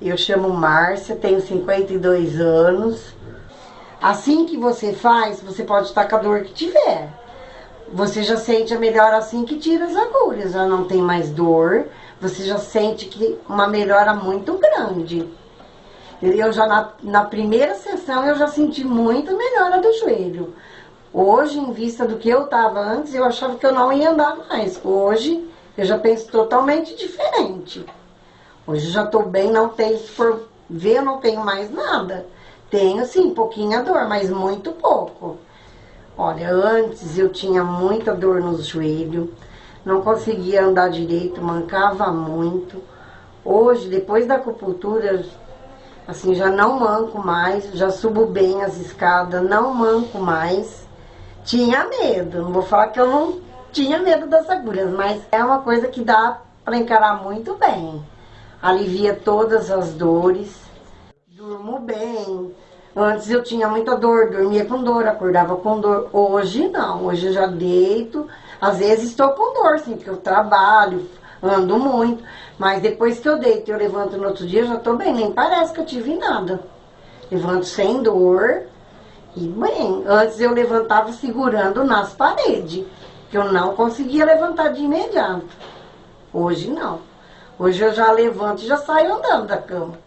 eu chamo Márcia, tenho 52 anos. Assim que você faz, você pode estar com a dor que tiver. Você já sente a melhora assim que tira as agulhas, já não tem mais dor. Você já sente que uma melhora muito grande. Eu já na, na primeira sessão eu já senti muita melhora do joelho. Hoje, em vista do que eu estava antes, eu achava que eu não ia andar mais. Hoje, eu já penso totalmente diferente. Hoje já estou bem, não tenho, se for ver, eu não tenho mais nada. Tenho, sim, pouquinha dor, mas muito pouco. Olha, antes eu tinha muita dor no joelho, não conseguia andar direito, mancava muito. Hoje, depois da acupuntura, assim, já não manco mais, já subo bem as escadas, não manco mais. Tinha medo, não vou falar que eu não tinha medo das agulhas, mas é uma coisa que dá para encarar muito bem. Alivia todas as dores, durmo bem. Antes eu tinha muita dor, dormia com dor, acordava com dor. Hoje não, hoje eu já deito. Às vezes estou com dor, sim, porque eu trabalho, ando muito. Mas depois que eu deito e eu levanto no outro dia, eu já estou bem, nem parece que eu tive nada. Levanto sem dor e bem. Antes eu levantava segurando nas paredes que eu não conseguia levantar de imediato. Hoje não. Hoje eu já levanto e já saio andando da cama.